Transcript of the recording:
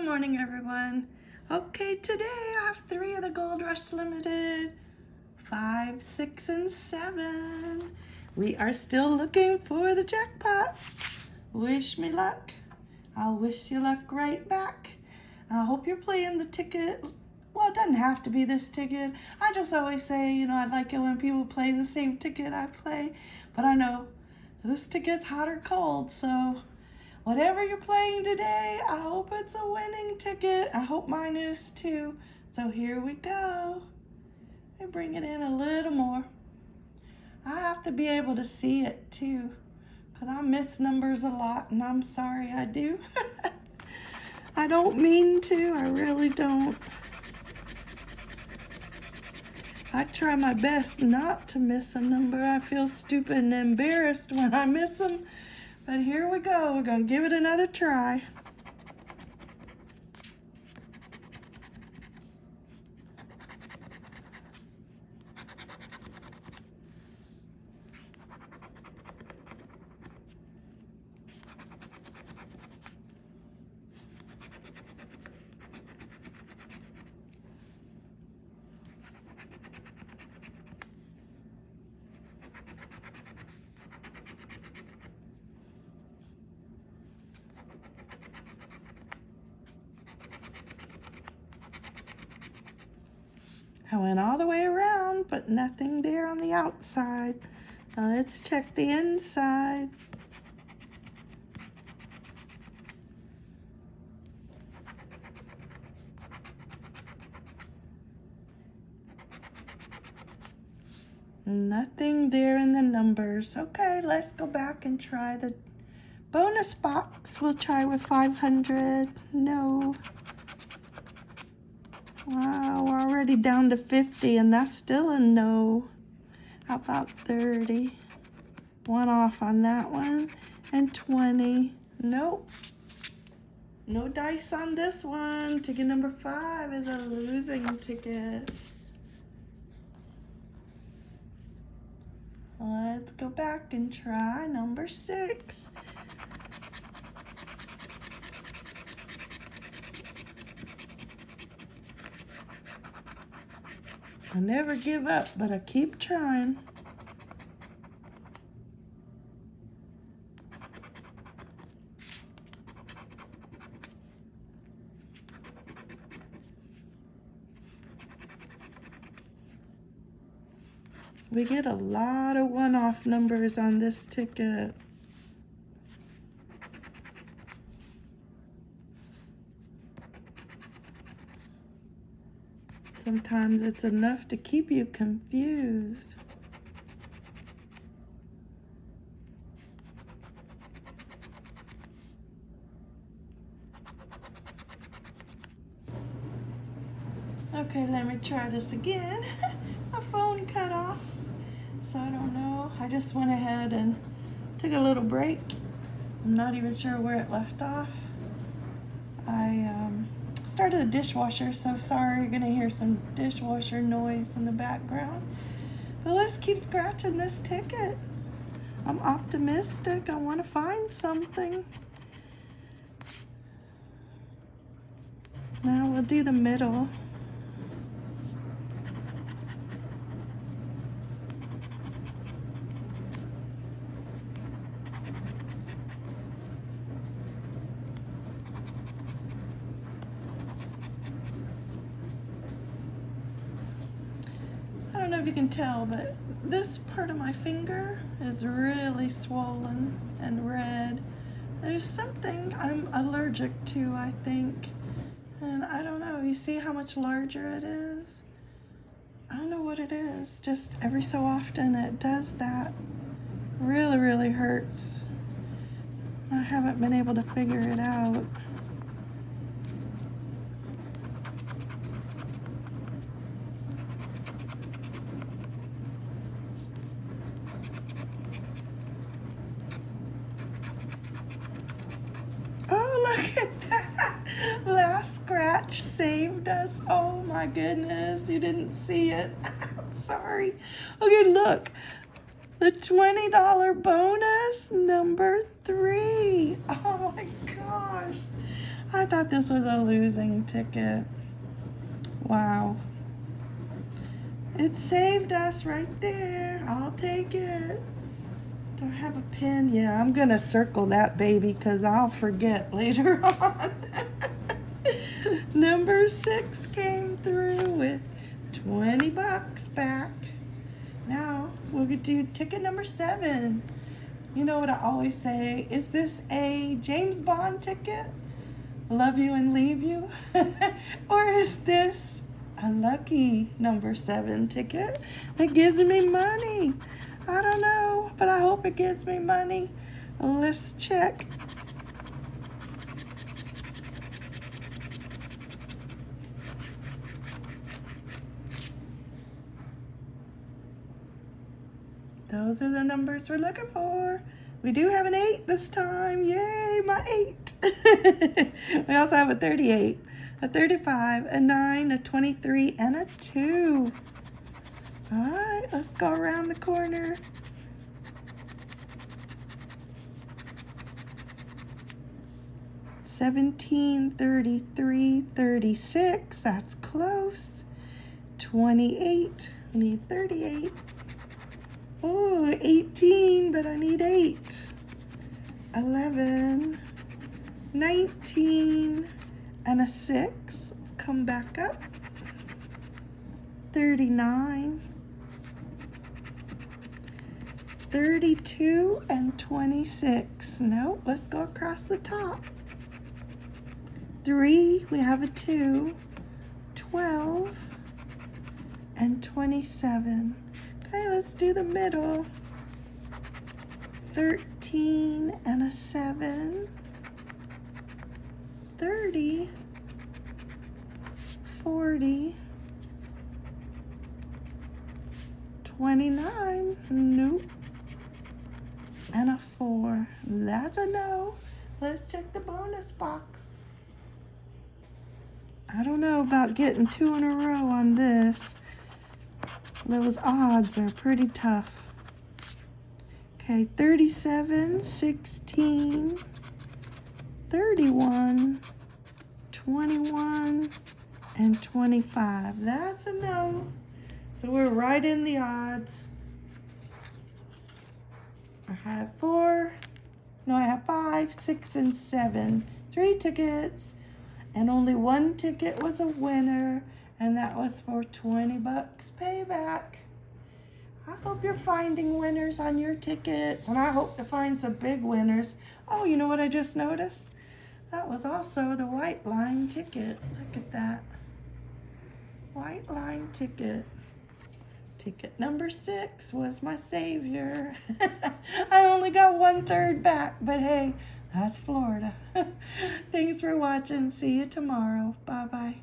Good morning, everyone. Okay, today I have three of the Gold Rush Limited. Five, six, and seven. We are still looking for the jackpot. Wish me luck. I'll wish you luck right back. I hope you're playing the ticket. Well, it doesn't have to be this ticket. I just always say, you know, I like it when people play the same ticket I play. But I know this ticket's hot or cold, so whatever you're playing today, I hope it's a winning ticket. I hope mine is too. So here we go. I bring it in a little more. I have to be able to see it too because I miss numbers a lot and I'm sorry I do. I don't mean to, I really don't. I try my best not to miss a number. I feel stupid and embarrassed when I miss them. But here we go. We're going to give it another try. I went all the way around, but nothing there on the outside. Now let's check the inside. Nothing there in the numbers. Okay, let's go back and try the bonus box. We'll try with 500. No. Wow, we're already down to 50 and that's still a no. How about 30? One off on that one. And 20. Nope. No dice on this one. Ticket number five is a losing ticket. Let's go back and try number six. I never give up, but I keep trying. We get a lot of one-off numbers on this ticket. Sometimes it's enough to keep you confused. Okay, let me try this again. My phone cut off, so I don't know. I just went ahead and took a little break. I'm not even sure where it left off. Started the dishwasher, so sorry you're gonna hear some dishwasher noise in the background. But let's keep scratching this ticket. I'm optimistic. I want to find something. Now we'll do the middle. Know if you can tell, but this part of my finger is really swollen and red. There's something I'm allergic to, I think. And I don't know, you see how much larger it is? I don't know what it is, just every so often it does that. Really, really hurts. I haven't been able to figure it out. saved us. Oh my goodness, you didn't see it. sorry. Okay, look. The $20 bonus, number three. Oh my gosh. I thought this was a losing ticket. Wow. It saved us right there. I'll take it. Do I have a pin? Yeah, I'm going to circle that baby because I'll forget later on. Number six came through with 20 bucks back. Now we'll to ticket number seven. You know what I always say? Is this a James Bond ticket? Love you and leave you? or is this a lucky number seven ticket that gives me money? I don't know, but I hope it gives me money. Let's check. Those are the numbers we're looking for. We do have an 8 this time. Yay, my 8. we also have a 38, a 35, a 9, a 23, and a 2. All right, let's go around the corner. Seventeen, thirty-three, thirty-six. That's close. Twenty-eight. I need thirty-eight. Oh, 18, but I need 8. 11, 19, and a 6. Let's come back up. 39, 32, and 26. No, let's go across the top. 3, we have a 2, 12, and 27. Okay, let's do the middle. 13 and a 7. 30. 40. 29. Nope. And a 4. That's a no. Let's check the bonus box. I don't know about getting two in a row on this. Those odds are pretty tough. Okay, 37, 16, 31, 21, and 25. That's a no. So we're right in the odds. I have four, no, I have five, six, and seven. Three tickets, and only one ticket was a winner and that was for 20 bucks payback. I hope you're finding winners on your tickets, and I hope to find some big winners. Oh, you know what I just noticed? That was also the white line ticket. Look at that. White line ticket. Ticket number six was my savior. I only got one third back, but hey, that's Florida. Thanks for watching. See you tomorrow. Bye-bye.